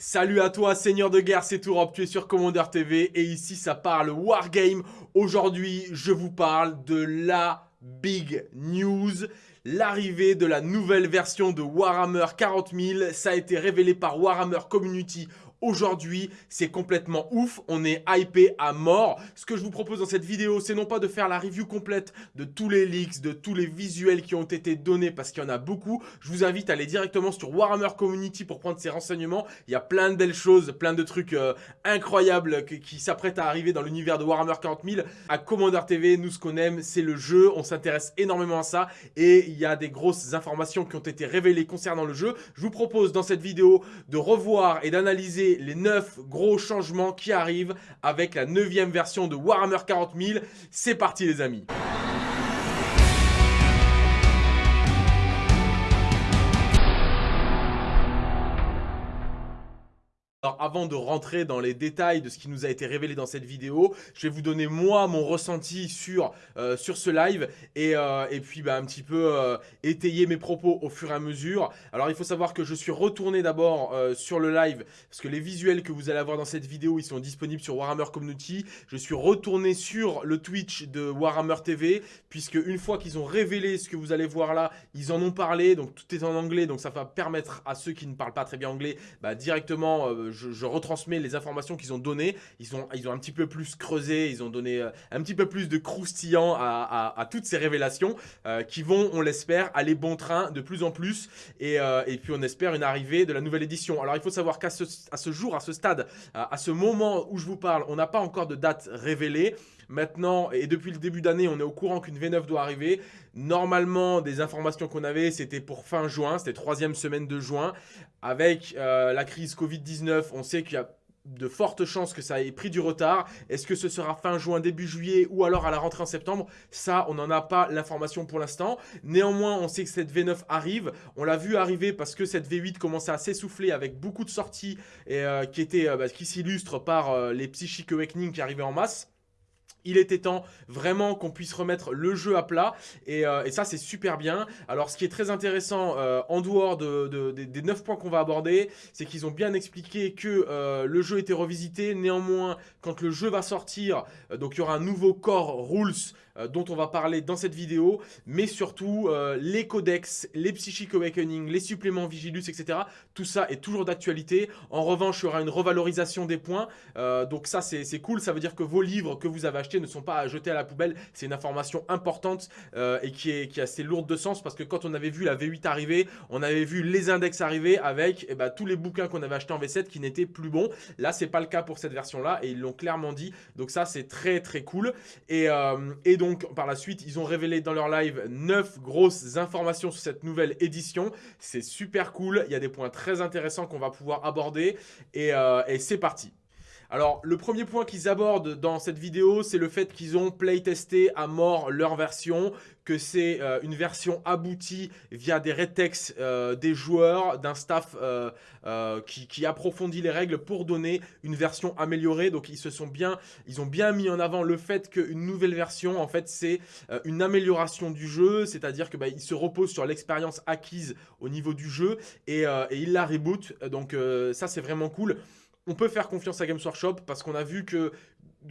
Salut à toi, seigneur de guerre, c'est Tourop, tu es sur Commander TV et ici ça parle Wargame. Aujourd'hui, je vous parle de la big news, l'arrivée de la nouvelle version de Warhammer 40 000. Ça a été révélé par Warhammer Community Aujourd'hui, c'est complètement ouf, on est hypé à mort. Ce que je vous propose dans cette vidéo, c'est non pas de faire la review complète de tous les leaks, de tous les visuels qui ont été donnés, parce qu'il y en a beaucoup. Je vous invite à aller directement sur Warhammer Community pour prendre ces renseignements. Il y a plein de belles choses, plein de trucs euh, incroyables qui, s'apprêtent à arriver dans l'univers de Warhammer 40 000. À Commander TV, nous, ce qu'on aime, c'est le jeu. On s'intéresse énormément à ça. Et il y a des grosses informations qui ont été révélées concernant le jeu. Je vous propose dans cette vidéo de revoir et d'analyser les 9 gros changements qui arrivent avec la 9 version de Warhammer 40 000. C'est parti les amis avant de rentrer dans les détails de ce qui nous a été révélé dans cette vidéo, je vais vous donner moi mon ressenti sur, euh, sur ce live et, euh, et puis bah, un petit peu euh, étayer mes propos au fur et à mesure. Alors il faut savoir que je suis retourné d'abord sur le live parce que les visuels que vous allez avoir dans cette vidéo ils sont disponibles sur Warhammer Community. Je suis retourné sur le Twitch de Warhammer TV puisque une fois qu'ils ont révélé ce que vous allez voir là, ils en ont parlé donc tout est en anglais donc ça va permettre à ceux qui ne parlent pas très bien anglais bah, directement je, retransmets les informations qu'ils ont données. Ils ont, ils ont un petit peu plus creusé, ils ont donné euh, un petit peu plus de croustillant à, toutes ces révélations euh, qui vont, on l'espère, aller bon train de plus en plus. Et, euh, et, puis on espère une arrivée de la nouvelle édition. Alors il faut savoir qu'à ce jour, à ce stade, à ce moment où je vous parle, on n'a pas encore de date révélée. Maintenant, et depuis le début d'année, on est au courant qu'une V9 doit arriver. Normalement, des informations qu'on avait, c'était pour fin juin, c'était troisième semaine de juin. Avec euh, la crise Covid-19, on sait qu'il y a de fortes chances que ça ait pris du retard. Est-ce que ce sera fin juin, début juillet ou alors à la rentrée en septembre? Ça, on n'en a pas l'information pour l'instant. Néanmoins, on sait que cette V9 arrive. On l'a vu arriver parce que cette V8 commençait à s'essouffler avec beaucoup de sorties et, euh, qui, euh, bah, qui s'illustrent par les Psychic Awakening qui arrivaient en masse. Il était temps vraiment qu'on puisse remettre le jeu à plat et, euh, ça c'est super bien. Alors ce qui est très intéressant euh, en dehors des 9 points qu'on va aborder, c'est qu'ils ont bien expliqué que euh, le jeu était revisité. Néanmoins, quand le jeu va sortir, donc il y aura un nouveau core rules dont on va parler dans cette vidéo, mais surtout les codex, les Psychic Awakening, les suppléments Vigilus, etc. Tout ça est toujours d'actualité. En revanche, il y aura une revalorisation des points. donc ça c'est cool, ça veut dire que vos livres que vous avez achetés ne sont pas à jeter à la poubelle. C'est une information importante euh, et qui est, assez lourde de sens parce que quand on avait vu la V8 arriver, on avait vu les index arriver avec eh ben, tous les bouquins qu'on avait achetés en V7 qui n'étaient plus bons. Là, c'est pas le cas pour cette version-là et ils l'ont clairement dit. Donc ça, c'est très très cool. Et, euh, donc, par la suite, ils ont révélé dans leur live 9 grosses informations sur cette nouvelle édition. C'est super cool. Il y a des points très intéressants qu'on va pouvoir aborder. Et, euh, et c'est parti. Alors, le premier point qu'ils abordent dans cette vidéo, c'est le fait qu'ils ont playtesté à mort leur version, que c'est euh, une version aboutie via des retex euh, des joueurs, d'un staff euh, qui, approfondit les règles pour donner une version améliorée. Donc, ils se sont bien, ont bien mis en avant le fait qu'une nouvelle version, en fait, c'est une amélioration du jeu, c'est-à-dire que bah, se repose sur l'expérience acquise au niveau du jeu et, ils la reboot. Donc, ça, c'est vraiment cool on peut faire confiance à Games Workshop parce qu'on a vu que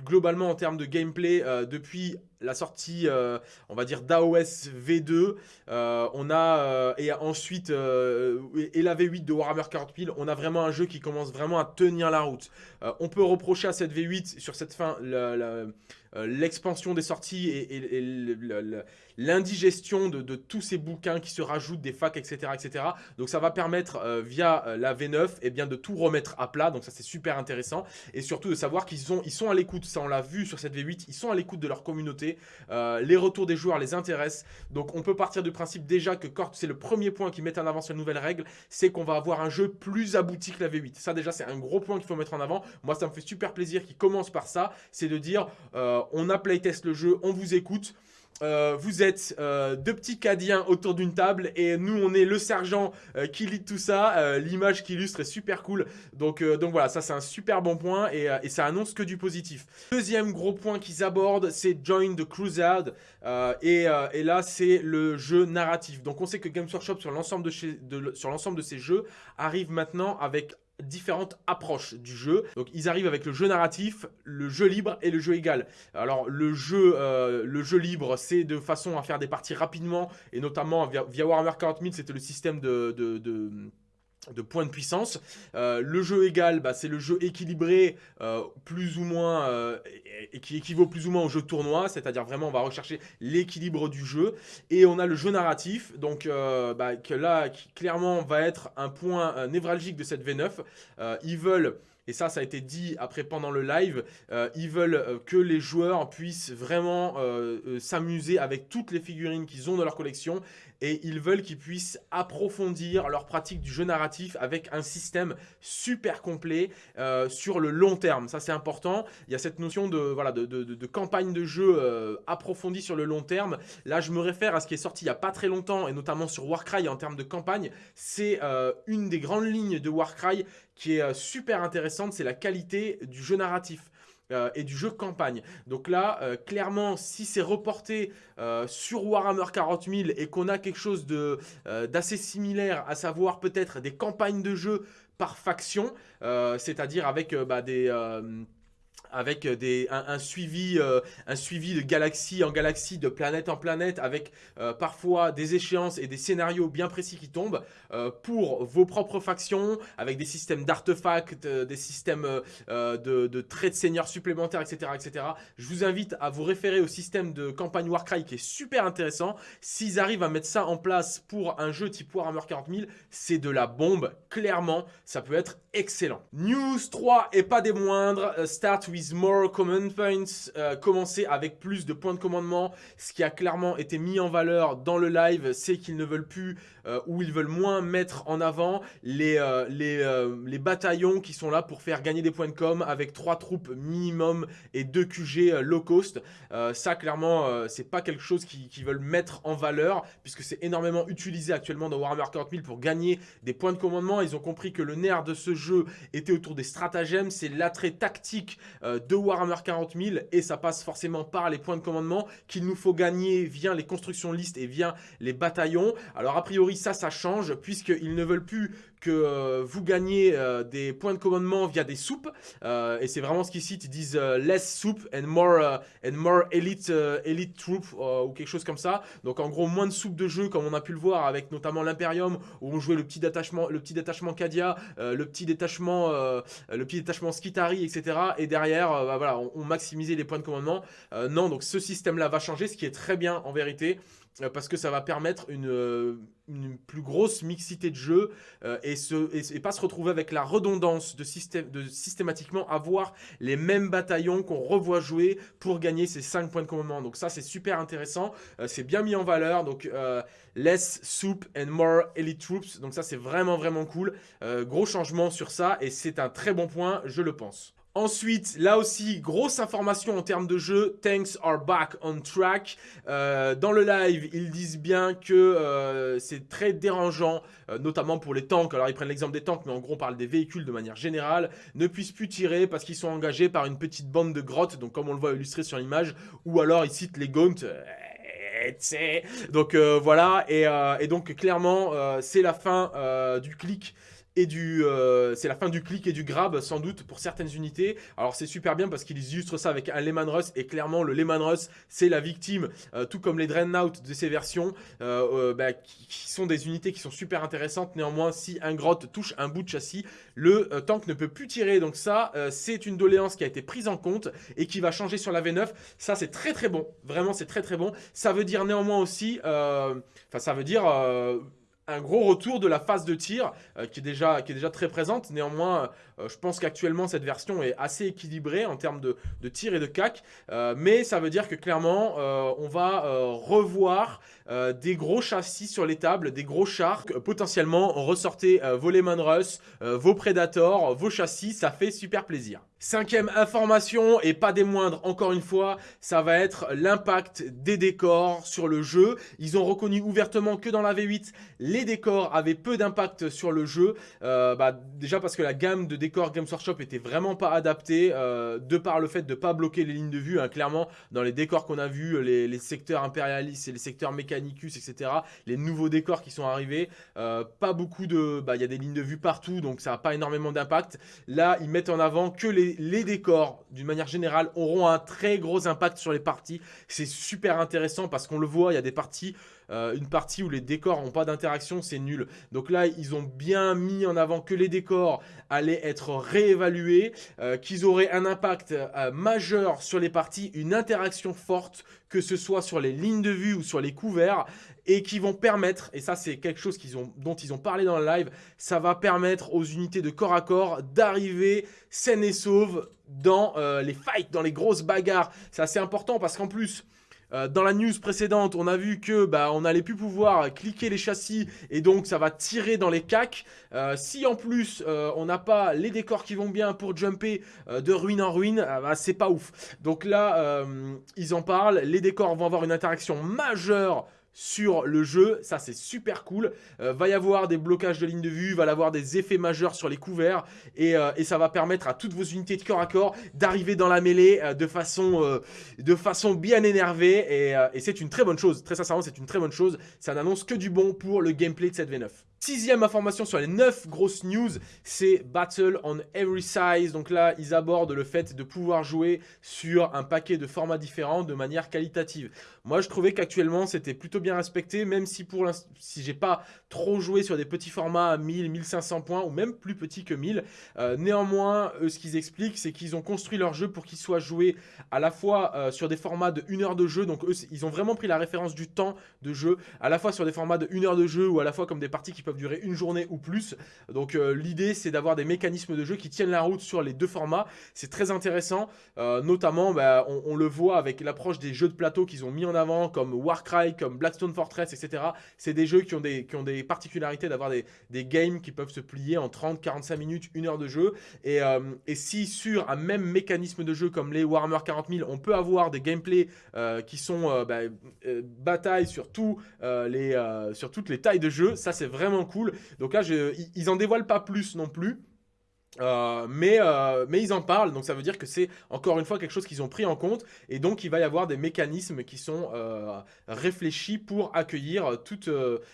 globalement en termes de gameplay, euh, depuis la sortie, euh, on va dire d'AOS V2, euh, on a, et ensuite, et la V8 de Warhammer 40 000, on a vraiment un jeu qui commence vraiment à tenir la route. on peut reprocher à cette V8, sur cette fin, l'expansion des sorties et, l'indigestion de, tous ces bouquins qui se rajoutent, des facs, etc. etc. Donc ça va permettre, via la V9, et eh bien, de tout remettre à plat, donc ça c'est super intéressant, et surtout de savoir qu'ils ils sont à l'écoute ça on l'a vu sur cette V8, ils sont à l'écoute de leur communauté, euh, les retours des joueurs les intéressent, donc on peut partir du principe déjà que Cort, c'est le premier point qui met en avant cette nouvelle règle, c'est qu'on va avoir un jeu plus abouti que la V8. Ça déjà c'est un gros point qu'il faut mettre en avant, moi ça me fait super plaisir qu'il commence par ça, c'est de dire euh, on a playtest le jeu, on vous écoute, euh, vous êtes euh, deux petits cadiens autour d'une table et nous on est le sergent euh, qui lit tout ça. L'image qui illustre est super cool. Donc, donc voilà, ça c'est un super bon point et, ça annonce que du positif. Deuxième gros point qu'ils abordent, c'est Join the Crusade. Et, et, là c'est le jeu narratif. Donc on sait que Games Workshop sur l'ensemble de, de, de ces jeux arrive maintenant avec différentes approches du jeu. Donc ils arrivent avec le jeu narratif, le jeu libre et le jeu égal. Alors le jeu, euh, le jeu libre, c'est de façon à faire des parties rapidement et notamment via, Warhammer 40 000, c'était le système de, points de puissance. Euh, le jeu égal, bah, c'est le jeu équilibré, euh, plus ou moins, euh, et, qui équivaut plus ou moins au jeu tournoi, c'est-à-dire vraiment on va rechercher l'équilibre du jeu. Et on a le jeu narratif, donc bah, là, qui clairement va être un point névralgique de cette V9. ils veulent et ça, ça a été dit après pendant le live, ils veulent que les joueurs puissent vraiment s'amuser avec toutes les figurines qu'ils ont dans leur collection et ils veulent qu'ils puissent approfondir leur pratique du jeu narratif avec un système super complet euh, sur le long terme. Ça, c'est important. Il y a cette notion de, campagne de jeu euh, approfondie sur le long terme. Là, je me réfère à ce qui est sorti il n'y a pas très longtemps et notamment sur Warcry en termes de campagne. C'est euh, une des grandes lignes de Warcry qui est super intéressante, c'est la qualité du jeu narratif. Euh, et du jeu campagne. Donc là, euh, clairement, si c'est reporté euh, sur Warhammer 40 000 et qu'on a quelque chose d'assez similaire, à savoir peut-être des campagnes de jeu par faction, c'est-à-dire avec bah, des avec euh, des, un, suivi, euh, un suivi de galaxie en galaxie, de planète en planète, avec euh, parfois des échéances et des scénarios bien précis qui tombent pour vos propres factions, avec des systèmes d'artefacts, des systèmes de, de, traits de seigneurs supplémentaires, etc., etc. Je vous invite à vous référer au système de campagne Warcry qui est super intéressant. S'ils arrivent à mettre ça en place pour un jeu type Warhammer 40 000, c'est de la bombe. Clairement, ça peut être excellent. News 3 et pas des moindres, start with more command points, euh, commencer avec plus de points de commandement. Ce qui a clairement été mis en valeur dans le live, c'est qu'ils ne veulent plus euh, ou ils veulent moins mettre en avant les, euh, les, bataillons qui sont là pour faire gagner des points de com avec 3 troupes minimum et 2 QG low cost. ça, clairement, c'est pas quelque chose qu'ils veulent mettre en valeur puisque c'est énormément utilisé actuellement dans Warhammer 40 000 pour gagner des points de commandement. Ils ont compris que le nerf de ce jeu était autour des stratagèmes, c'est l'attrait tactique euh, de Warhammer 40 000 et ça passe forcément par les points de commandement qu'il nous faut gagner via les constructions listes et via les bataillons. Alors a priori ça, ça change puisqu'ils ne veulent plus que euh, vous gagnez euh, des points de commandement via des soupes et c'est vraiment ce qu'ils citent, ils disent less soup and more, and more elite, elite troop ou quelque chose comme ça. Donc en gros moins de soupes de jeu comme on a pu le voir avec notamment l'Imperium où on jouait le petit détachement, le petit détachement Kadia, le petit détachement, le petit détachement etc. Et derrière euh, bah, voilà, on, maximisait les points de commandement. Euh, non, donc ce système-là va changer, ce qui est très bien en vérité euh, parce que ça va permettre une, une plus grosse mixité de jeux et, et, pas se retrouver avec la redondance de, système, de systématiquement avoir les mêmes bataillons qu'on revoit jouer pour gagner ces 5 points de commandement. Donc ça, c'est super intéressant. c'est bien mis en valeur. Donc less soup and more elite troops. Donc ça, c'est vraiment, vraiment cool. gros changement sur ça et c'est un très bon point, je le pense. Ensuite, là aussi, grosse information en termes de jeu, tanks are back on track. Euh, dans le live, ils disent bien que euh, c'est très dérangeant, euh, notamment pour les tanks. Alors, ils prennent l'exemple des tanks, mais en gros, on parle des véhicules de manière générale, ne puissent plus tirer parce qu'ils sont engagés par une petite bande de grottes, donc comme on le voit illustré sur l'image, ou alors ils citent les Gaunt. Donc voilà, et, et, donc clairement, c'est la fin du clic et du, euh, c'est la fin du clic et du grab sans doute pour certaines unités. Alors c'est super bien parce qu'ils illustrent ça avec un Lehman Russ et clairement le Lehman Russ c'est la victime, euh, tout comme les Dreadnought de ces versions, euh, bah, qui, sont des unités qui sont super intéressantes. Néanmoins si un grotte touche un bout de châssis, le tank ne peut plus tirer. Donc ça c'est une doléance qui a été prise en compte et qui va changer sur la V9. Ça c'est très très bon, vraiment c'est très très bon. Ça veut dire néanmoins aussi, enfin ça veut dire un gros retour de la phase de tir euh, qui, est déjà, qui est déjà très présente. Néanmoins, euh, je pense qu'actuellement, cette version est assez équilibrée en termes de, tir et de cac. Euh, mais ça veut dire que clairement, on va revoir des gros châssis sur les tables, des gros chars. Potentiellement, ressortez vos Lehman Russ, vos Predators, vos châssis. Ça fait super plaisir. Cinquième information, et pas des moindres encore une fois, ça va être l'impact des décors sur le jeu. Ils ont reconnu ouvertement que dans la V8, les décors avaient peu d'impact sur le jeu. Euh, bah, déjà parce que la gamme de décors Games Workshop était vraiment pas adaptée, euh, de par le fait de ne pas bloquer les lignes de vue. Hein, clairement, dans les décors qu'on a vus, les, secteurs impérialistes et les secteurs Etc., les nouveaux décors qui sont arrivés, euh, pas beaucoup de... Bah, il y a des lignes de vue partout, donc ça n'a pas énormément d'impact. Là, ils mettent en avant que les les, décors, d'une manière générale, auront un très gros impact sur les parties. C'est super intéressant parce qu'on le voit, il y a des parties, euh, une partie où les décors n'ont pas d'interaction, c'est nul. Donc là, ils ont bien mis en avant que les décors allaient être réévalués, euh, qu'ils auraient un impact euh, majeur sur les parties, une interaction forte, que ce soit sur les lignes de vue ou sur les couverts et qui vont permettre, et ça c'est quelque chose ont, dont ils ont parlé dans le live, ça va permettre aux unités de corps à corps d'arriver saines et sauves dans les fights, dans les grosses bagarres. C'est assez important parce qu'en plus, euh, dans la news précédente, on a vu que bah, on n'allait plus pouvoir cliquer les châssis et donc ça va tirer dans les cacs. Euh, si en plus on n'a pas les décors qui vont bien pour jumper de ruine en ruine, bah, c'est pas ouf. Donc là, ils en parlent, les décors vont avoir une interaction majeure sur le jeu. Ça, c'est super cool. Euh, va y avoir des blocages de ligne de vue, va y avoir des effets majeurs sur les couverts. Euh, et, ça va permettre à toutes vos unités de corps à corps d'arriver dans la mêlée euh, de, façon, bien énervée. Et, et c'est une très bonne chose. Très sincèrement, c'est une très bonne chose. Ça n'annonce que du bon pour le gameplay de cette V9. Sixième information sur les 9 grosses news, c'est Battle on Every Size. Donc là, ils abordent le fait de pouvoir jouer sur un paquet de formats différents de manière qualitative. Moi, je trouvais qu'actuellement, c'était plutôt bien respecté, même si pour si j'ai pas trop joué sur des petits formats à 1000, 1500 points ou même plus petits que 1000. Euh, néanmoins, ce qu'ils expliquent, c'est qu'ils ont construit leur jeu pour qu'il soit joué à la fois euh, sur des formats de 1 heure de jeu. Donc eux, ils ont vraiment pris la référence du temps de jeu, à la fois sur des formats de 1 heure de jeu ou à la fois comme des parties qui peuvent durer une journée ou plus. Donc euh, l'idée c'est d'avoir des mécanismes de jeu qui tiennent la route sur les deux formats. C'est très intéressant, euh, notamment bah, on, le voit avec l'approche des jeux de plateau qu'ils ont mis en avant comme Warcry, comme Blackstone Fortress, etc. C'est des jeux qui ont des, qui ont des particularités d'avoir des, des, games qui peuvent se plier en 30, 45 minutes, une heure de jeu. Et, euh, et, si sur un même mécanisme de jeu comme les Warhammer 40 000, on peut avoir des gameplays qui sont bah, bataille sur, tout, les, sur toutes les tailles de jeu, ça c'est vraiment cool. Donc là, ils en dévoilent pas plus non plus. Euh, mais, euh, mais ils en parlent, donc ça veut dire que c'est encore une fois quelque chose qu'ils ont pris en compte et donc il va y avoir des mécanismes qui sont euh, réfléchis pour accueillir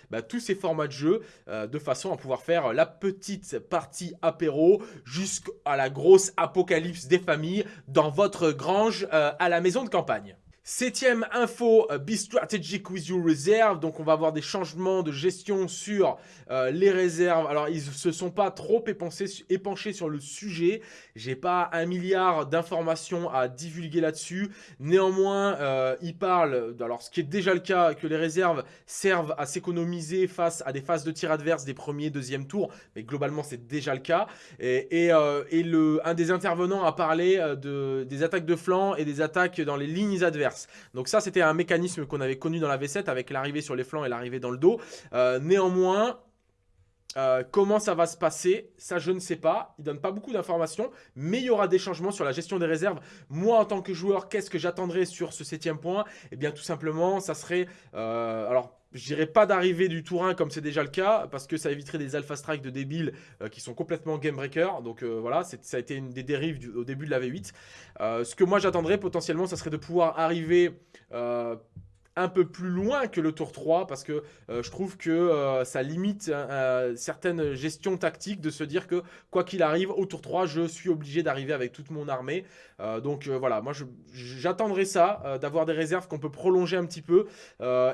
bah, tous ces formats de jeu de façon à pouvoir faire la petite partie apéro jusqu'à la grosse apocalypse des familles dans votre grange à la maison de campagne. Septième info, euh, Be Strategic with Your Reserve. Donc, on va avoir des changements de gestion sur euh, les réserves. Alors, ils se sont pas trop épanchés sur le sujet. J'ai pas un milliard d'informations à divulguer là-dessus. Néanmoins, euh, ils parlent, alors ce qui est déjà le cas, que les réserves servent à s'économiser face à des phases de tir adverse des premiers, deuxième tours. Mais globalement, c'est déjà le cas. Et, et, le, un des intervenants a parlé de, des attaques de flanc et des attaques dans les lignes adverses. Donc ça, c'était un mécanisme qu'on avait connu dans la V7 avec l'arrivée sur les flancs et l'arrivée dans le dos. Euh, néanmoins, euh, comment ça va se passer Ça, je ne sais pas. Il donne pas beaucoup d'informations, mais il y aura des changements sur la gestion des réserves. Moi, en tant que joueur, qu'est-ce que j'attendrais sur ce septième point? Eh bien, tout simplement, ça serait... Euh, alors, je dirais pas d'arrivée du tour 1 comme c'est déjà le cas, parce que ça éviterait des alpha strikes de débiles euh, qui sont complètement game breaker. Donc voilà, ça a été une des dérives au début de la V8. ce que moi j'attendrais potentiellement, ça serait de pouvoir arriver un peu plus loin que le tour 3 parce que euh, je trouve que euh, ça limite euh, certaines gestions tactiques de se dire que quoi qu'il arrive au tour 3 je suis obligé d'arriver avec toute mon armée. Donc voilà moi j'attendrai ça d'avoir des réserves qu'on peut prolonger un petit peu.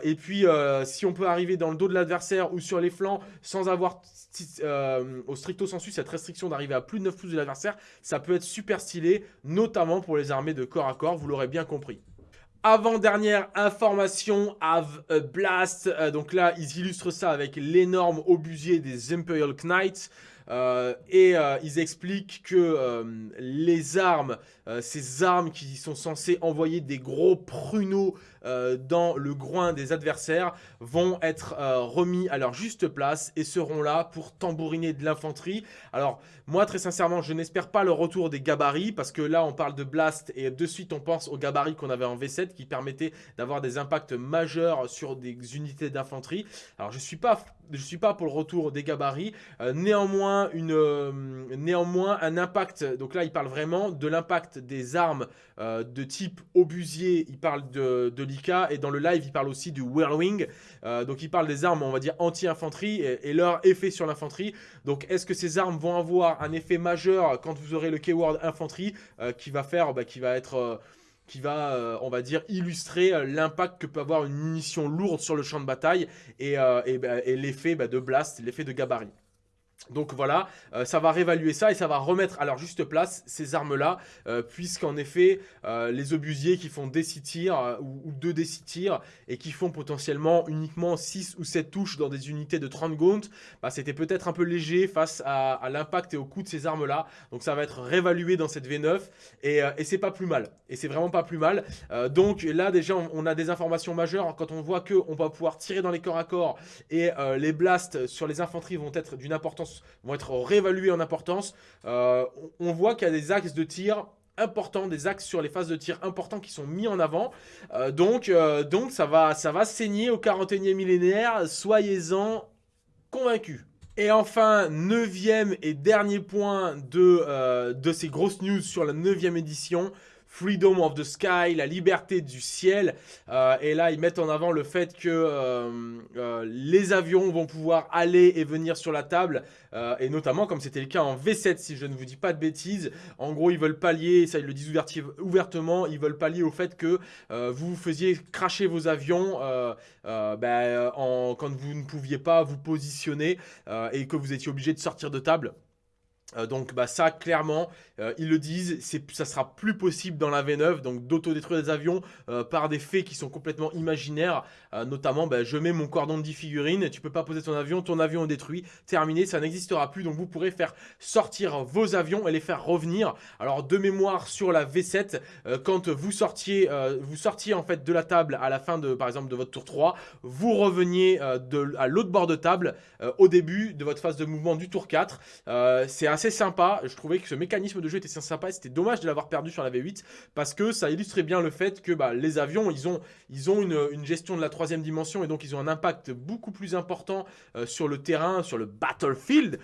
Et puis si on peut arriver dans le dos de l'adversaire ou sur les flancs sans avoir au stricto sensu cette restriction d'arriver à plus de 9 pouces de l'adversaire ça peut être super stylé notamment pour les armées de corps à corps vous l'aurez bien compris avant-dernière information, Have a Blast. Euh, donc là, ils illustrent ça avec l'énorme obusier des Imperial Knights. Euh, et euh, ils expliquent que les armes, ces armes qui sont censées envoyer des gros pruneaux euh, dans le groin des adversaires vont être euh, remis à leur juste place et seront là pour tambouriner de l'infanterie. Alors moi très sincèrement je n'espère pas le retour des gabarits parce que là on parle de blast et de suite on pense aux gabarits qu'on avait en V7 qui permettaient d'avoir des impacts majeurs sur des unités d'infanterie. Alors je suis pas je suis pas pour le retour des gabarits. Euh, néanmoins, une, néanmoins, un impact, donc là il parle vraiment de l'impact des armes de type obusier, il parle de et dans le live il parle aussi du Whirlwing, donc il parle des armes, on va dire, anti-infanterie, et, leur effet sur l'infanterie. Donc est-ce que ces armes vont avoir un effet majeur quand vous aurez le keyword infanterie, qui va faire, bah, qui va être qui va, euh, on va dire, illustrer euh, l'impact que peut avoir une munition lourde sur le champ de bataille et, euh, bah, l'effet bah, de blast, l'effet de gabarit? Donc voilà, euh, ça va réévaluer ça et ça va remettre à leur juste place ces armes-là, euh, puisqu'en effet, euh, les obusiers qui font des 6 tirs ou, 2 des 6 tirs et qui font potentiellement uniquement 6 ou 7 touches dans des unités de 30 gaunt, bah, c'était peut-être un peu léger face à, l'impact et au coût de ces armes-là. Donc ça va être réévalué dans cette V9 et, c'est pas plus mal. Et c'est vraiment pas plus mal. donc là déjà, on, a des informations majeures quand on voit qu'on va pouvoir tirer dans les corps à corps et les blasts sur les infanteries vont être d'une importance vont être réévalués en importance. Euh, on voit qu'il y a des axes de tir importants, des axes sur les phases de tir importants qui sont mis en avant. Euh, donc, euh, donc ça, va, ça va saigner au 41e millénaire, soyez-en convaincus. Et enfin, neuvième et dernier point de, de ces grosses news sur la neuvième édition, Freedom of the Sky, la liberté du ciel. Euh, et là, ils mettent en avant le fait que euh, euh, les avions vont pouvoir aller et venir sur la table. et notamment, comme c'était le cas en V7, si je ne vous dis pas de bêtises. En gros, ils veulent pallier, ça ils le disent ouvertement, ils veulent pallier au fait que vous faisiez cracher vos avions ben, quand vous ne pouviez pas vous positionner et que vous étiez obligé de sortir de table. Euh, donc bah ça clairement euh, ils le disent ça sera plus possible dans la V9 donc d'autodétruire des avions euh, par des faits qui sont complètement imaginaires. Notamment bah, je mets mon cordon de 10 figurines tu peux pas poser ton avion ton avion est détruit terminé ça n'existera plus donc vous pourrez faire sortir vos avions et les faire revenir. Alors de mémoire sur la V7 quand vous sortiez vous sortiez en fait de la table à la fin de par exemple de votre tour 3 vous reveniez de, à l'autre bord de table au début de votre phase de mouvement du tour 4 c'est assez sympa. Je trouvais que ce mécanisme de jeu était sympa. C'était dommage de l'avoir perdu sur la V8 parce que ça illustrait bien le fait que bah, les avions, ils ont, une, gestion de la troisième dimension et donc ils ont un impact beaucoup plus important euh, sur le terrain, sur le battlefield.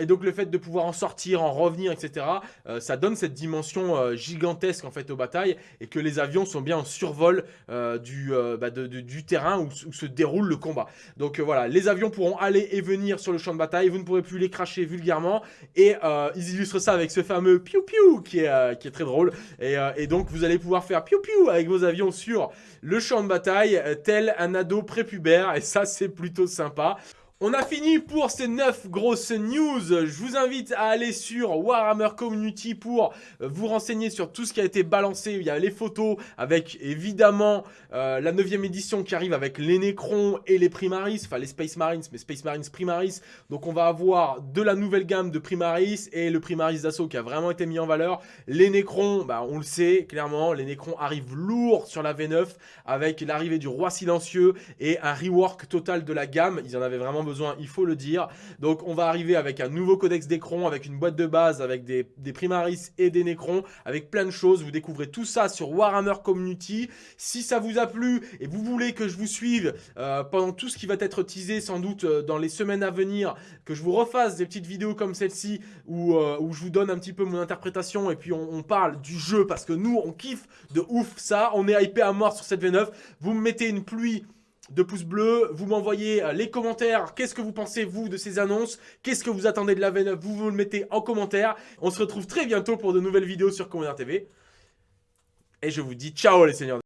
Et donc le fait de pouvoir en sortir, en revenir, etc. Euh, ça donne cette dimension euh, gigantesque en fait aux batailles et que les avions sont bien en survol euh, du, bah, du terrain où, se déroule le combat. Donc voilà, les avions pourront aller et venir sur le champ de bataille, vous ne pourrez plus les cracher vulgairement et ils illustrent ça avec ce fameux piou piou qui est, très drôle et, et, donc vous allez pouvoir faire piou piou avec vos avions sur le champ de bataille tel un ado prépubère et ça c'est plutôt sympa. On a fini pour ces 9 grosses news. Je vous invite à aller sur Warhammer Community pour vous renseigner sur tout ce qui a été balancé. Il y a les photos avec évidemment euh, la 9 édition qui arrive avec les Necrons et les Primaris, enfin les Space Marines, mais Space Marines Primaris. Donc on va avoir de la nouvelle gamme de Primaris et le Primaris d'assaut qui a vraiment été mis en valeur. Les Necrons, bah, on le sait clairement, les Necrons arrivent lourds sur la V9 avec l'arrivée du Roi Silencieux et un rework total de la gamme. Ils en avaient vraiment besoin il faut le dire. Donc on va arriver avec un nouveau codex d'écran, avec une boîte de base, avec des, Primaris et des Necrons, avec plein de choses. Vous découvrez tout ça sur Warhammer Community. Si ça vous a plu et vous voulez que je vous suive euh, pendant tout ce qui va être teasé sans doute euh, dans les semaines à venir, que je vous refasse des petites vidéos comme celle-ci où, euh, je vous donne un petit peu mon interprétation et puis on, on, parle du jeu parce que nous on kiffe de ouf ça, on est hypé à mort sur cette V9, vous me mettez une pluie de pouces bleus, vous m'envoyez euh, les commentaires, qu'est-ce que vous pensez vous de ces annonces, qu'est-ce que vous attendez de la V9, vous vous le mettez en commentaire. On se retrouve très bientôt pour de nouvelles vidéos sur Commander TV. Et je vous dis ciao les seigneurs.